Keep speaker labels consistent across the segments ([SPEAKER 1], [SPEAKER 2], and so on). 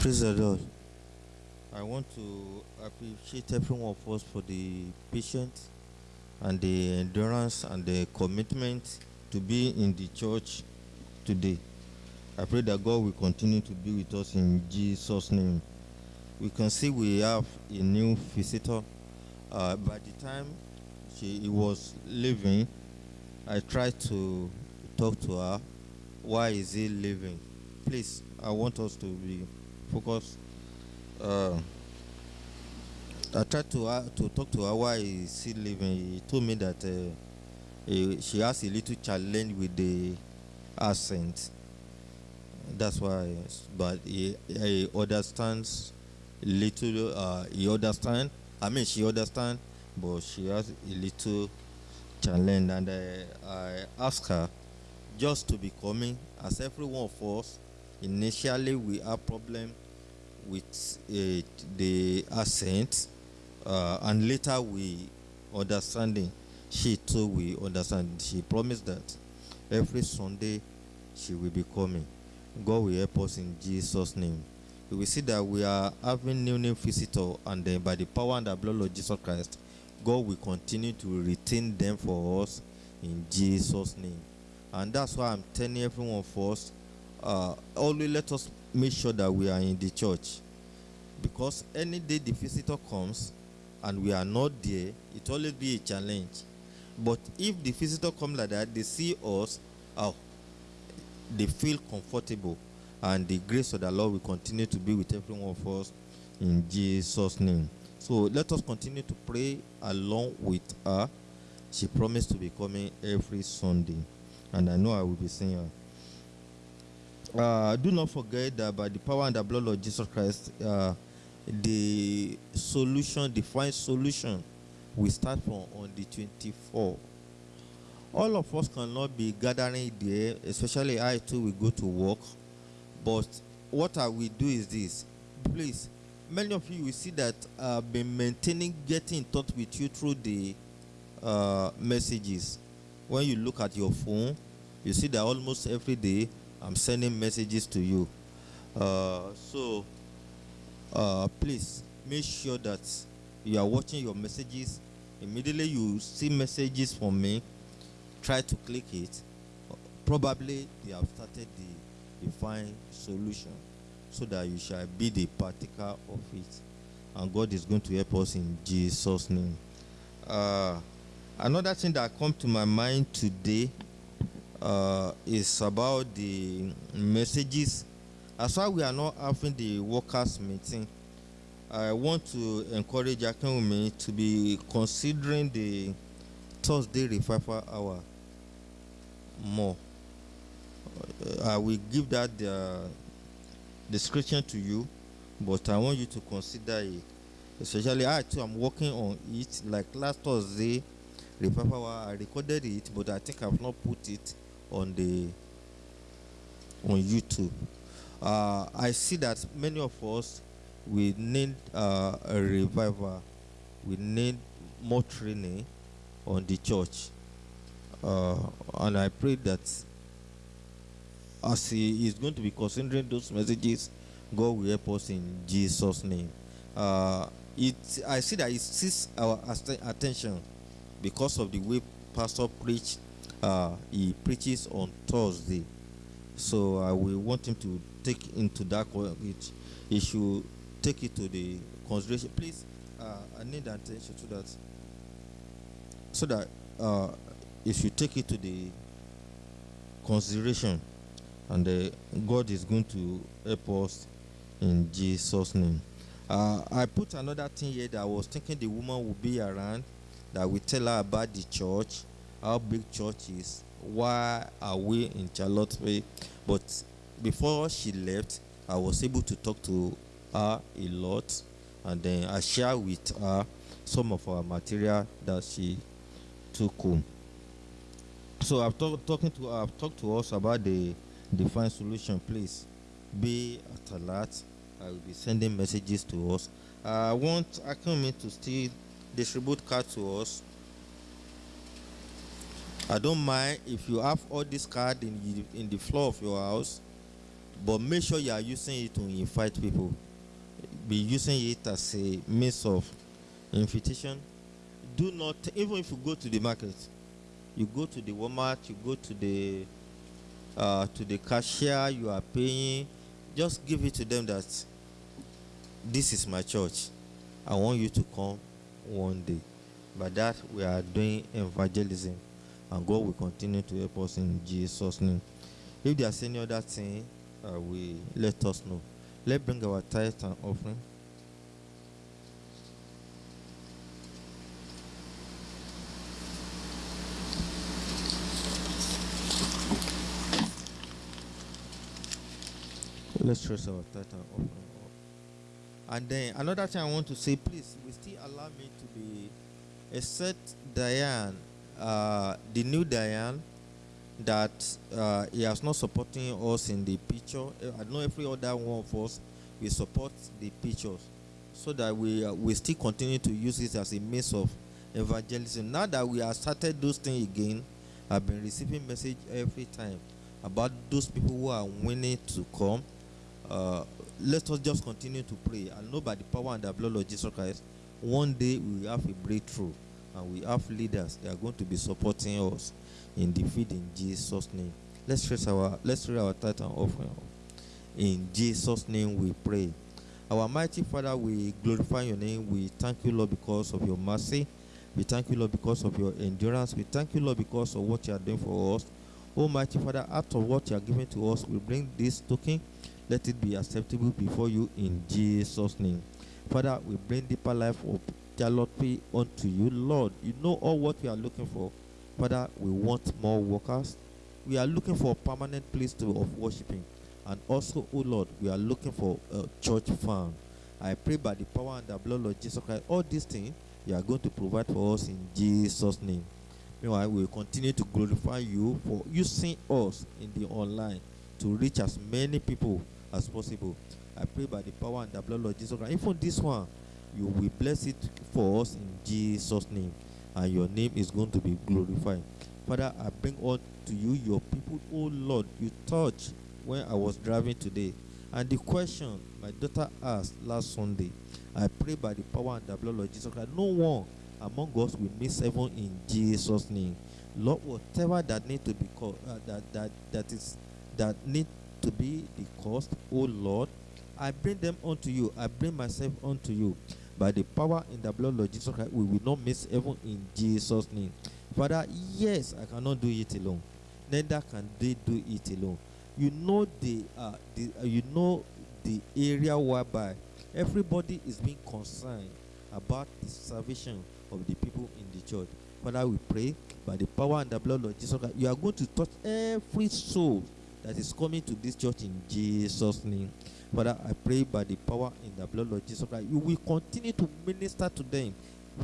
[SPEAKER 1] Praise the Lord. I want to appreciate everyone of us for the patience and the endurance and the commitment to be in the church today. I pray that God will continue to be with us in Jesus' name. We can see we have a new visitor. Uh, by the time she he was leaving, I tried to talk to her. Why is he leaving? Please, I want us to be focused. Uh, I tried to uh, to talk to her why is he leaving. He told me that uh, he, she has a little challenge with the accent. That's why, but he, he understands little. Uh, he understand. I mean, she understand, but she has a little challenge, and uh, I asked her just to be coming, as every one of us. Initially, we have problem with uh, the accent, uh, and later we understanding. She too we understand. She promised that every Sunday she will be coming. God will help us in Jesus' name. We will see that we are having new new visitor, and then by the power and the blood of Jesus Christ, God will continue to retain them for us in Jesus' name. And that's why I'm telling every one of us, uh, always let us make sure that we are in the church. Because any day the visitor comes and we are not there, it always be a challenge. But if the visitor come like that, they see us, oh, they feel comfortable, and the grace of the Lord will continue to be with every one of us in Jesus' name. So let us continue to pray along with her. She promised to be coming every Sunday, and I know I will be seeing her. Uh, do not forget that by the power and the blood of Jesus Christ, uh, the solution, the divine solution, we start from on the 24. All of us cannot be gathering there, especially I too will go to work. But what I will do is this. Please, many of you will see that I've been maintaining getting in touch with you through the uh, messages. When you look at your phone, you see that almost every day I'm sending messages to you. Uh, so uh, please make sure that you are watching your messages. Immediately you see messages from me, try to click it. Probably they have started the, divine solution so that you shall be the partaker of it. And God is going to help us in Jesus' name. Uh, another thing that come to my mind today uh, is about the messages. As why we are not having the workers meeting, I want to encourage Akinwumi to be considering the Thursday revival hour more. Uh, I will give that the description to you, but I want you to consider it. Especially I too am working on it. Like last Thursday revival hour, I recorded it, but I think I've not put it on the on YouTube. Uh, I see that many of us we need uh, a revival. We need more training on the church, uh, and I pray that as he is going to be considering those messages, God will help us in Jesus' name. Uh, it I see that it seeks our attention because of the way Pastor preached uh, he preaches on Thursday. So I will want him to take into that it he should take it to the consideration. Please, uh, I need attention to that. So that uh, he should take it to the consideration, and uh, God is going to help us in Jesus' name. Uh, I put another thing here that I was thinking the woman will be around, that we tell her about the church how big church is why are we in charlottesville but before she left i was able to talk to her a lot and then i share with her some of our material that she took home. So i've talked talking to i've talked to us about the divine solution please be at alert. I will be sending messages to us. I want Akinwumi to still distribute card to us I don't mind if you have all this card in in the floor of your house. but make sure you are using it to invite people. Be using it as a means of invitation. Do not, even if you go to the market, you go to the Walmart, you go to the uh, to the cashier, you are paying. Just give it to them that this is my church. I want you to come one day. By that, we are doing evangelism, and God will continue to help us in Jesus' name. If there's any other thing, uh, we let us know. Let's bring our tithe and offering. Let's trust our tithe and offering. And then another thing I want to say, please, we still allow me to be, except Diane, uh, the new Diane, that uh, he has not supporting us in the picture. I know every other one of us we support the pictures, so that we uh, we still continue to use it as a means of evangelism. Now that we have started those things again, I've been receiving message every time about those people who are willing to come. Uh, let us just continue to pray and know by the power and the blood of Jesus Christ, one day we have a breakthrough and we have leaders that are going to be supporting us in defeat in Jesus' name. Let's raise our let's raise our tithe offering. In Jesus' name we pray. Our mighty Father, we glorify your name. We thank you, Lord, because of your mercy. We thank you, Lord, because of your endurance. We thank you, Lord, because of what you are doing for us. Almighty Father, of what you are giving to us, we bring this token. Let it be acceptable before you in Jesus' name. Father, we bring deeper life of Charlotte unto you. Lord, you know all what we are looking for. Father, we want more workers. We are looking for a permanent place to, of worshiping. And also, oh Lord, we are looking for a church farm. I pray by the power and the blood of Jesus Christ, all these things you are going to provide for us in Jesus' name. Meanwhile, we will continue to glorify you for using us in the online to reach as many people as possible. I pray by the power and the blood of Jesus Christ. Even this one, you will bless it for us in Jesus' name and your name is going to be glorified. Father, I bring all to you your people, oh Lord, you touched when I was driving today. And the question my daughter asked last Sunday, I pray by the power and the blood of Jesus Christ, no one among us will miss heaven in Jesus' name. Lord, whatever that need to be called, uh, that that that is that need to be the cost, oh Lord, I bring them unto you. I bring myself unto you by the power in the blood of Jesus Christ, we will not miss heaven in Jesus' name. Father, yes, I cannot do it alone. Neither can they do it alone. You know the, uh, the uh, you know the area whereby everybody is being concerned about the salvation of the people in the church. Father, we pray by the power and the blood of Jesus Christ, you are going to touch every soul that is coming to this church in Jesus' name. Father, I pray by the power in the blood of Jesus Christ, you will continue to minister to them,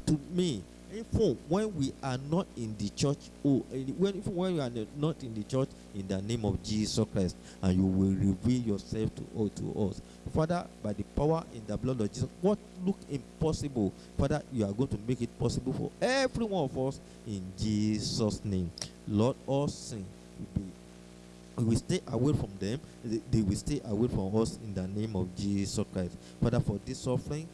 [SPEAKER 1] to me. Even when we are not in the church, oh, when, when we are not in the church, in the name of Jesus Christ, and you will reveal yourself to, oh, to us. Father, by the power in the blood of Jesus, what look impossible, Father, you are going to make it possible for every one of us in Jesus' name. Lord, all sin will be we will stay away from them. They will stay away from us in the name of jesus christ. Father for this offering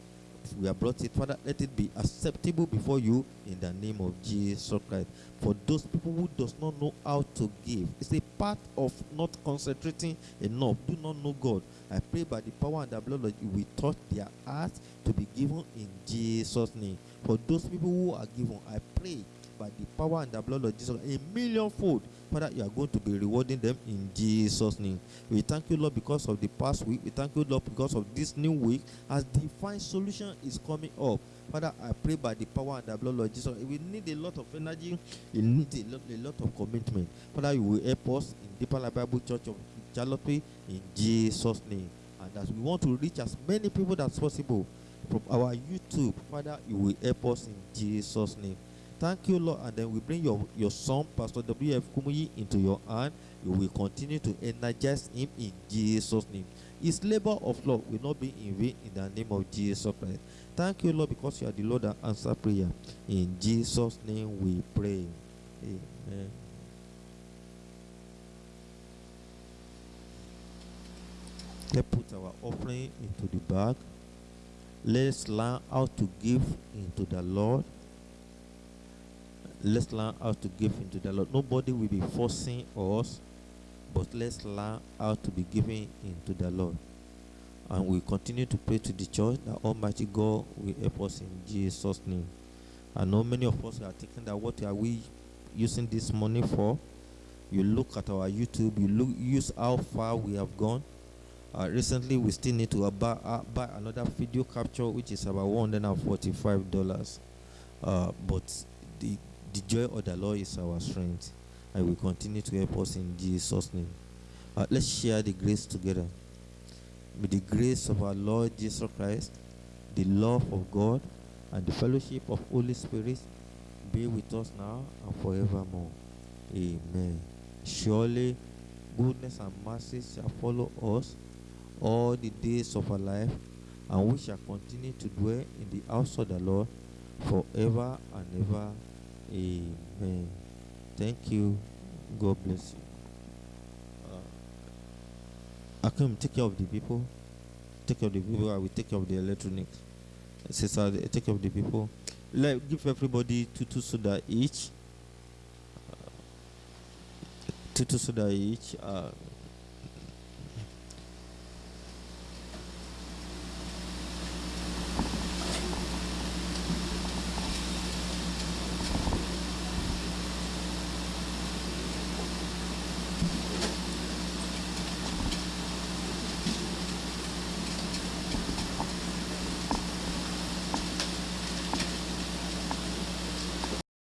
[SPEAKER 1] we have brought it. Father let it be acceptable before you in the name of jesus christ. For those people who does not know how to give it's a part of not concentrating enough. Do not know god. I pray by the power and the blood that you will touch their hearts to be given in jesus name. For those people who are given i pray by the power and the blood of jesus a millionfold Father, you are going to be rewarding them in Jesus' name. We thank you, Lord, because of the past week. We thank you, Lord, because of this new week as divine solution is coming up. Father, I pray by the power and the blood of Jesus. We need a lot of energy. We need a lot, a lot of commitment. Father, you will help us in Deeper Bible Church of Charlotte in Jesus' name. And as we want to reach as many people as possible from our YouTube, Father, you will help us in Jesus' name. Thank you, Lord. And then we bring your, your son, Pastor W.F. Kumuyi, into your hand. You will continue to energize him in Jesus' name. His labor of love will not be in vain in the name of Jesus Christ. Thank you, Lord, because you are the Lord that answer prayer. In Jesus' name we pray. Amen. Let's put our offering into the bag. Let's learn how to give into the Lord. Let's learn how to give into the Lord. Nobody will be forcing us, but let's learn how to be giving into the Lord. And we continue to pray to the church that Almighty God will help us in Jesus' name. I know many of us are thinking that what are we using this money for? You look at our YouTube, you look use how far we have gone. Uh, recently, we still need to uh, buy, uh, buy another video capture, which is about one hundred and forty-five dollars. Uh, but the the joy of the Lord is our strength, and will continue to help us in Jesus' name. Uh, let's share the grace together. May the grace of our Lord Jesus Christ, the love of God, and the fellowship of Holy Spirit be with us now and forevermore. Amen. Surely goodness and mercy shall follow us all the days of our life, and we shall continue to dwell in the house of the Lord forever and ever. Amen. Thank you. God bless you. Uh, Akim, take care of the people. Take care of the people. I will take care of the electronics. Sister, take care of the people. Let give everybody two two soda each. Uh, two two soda each. Uh,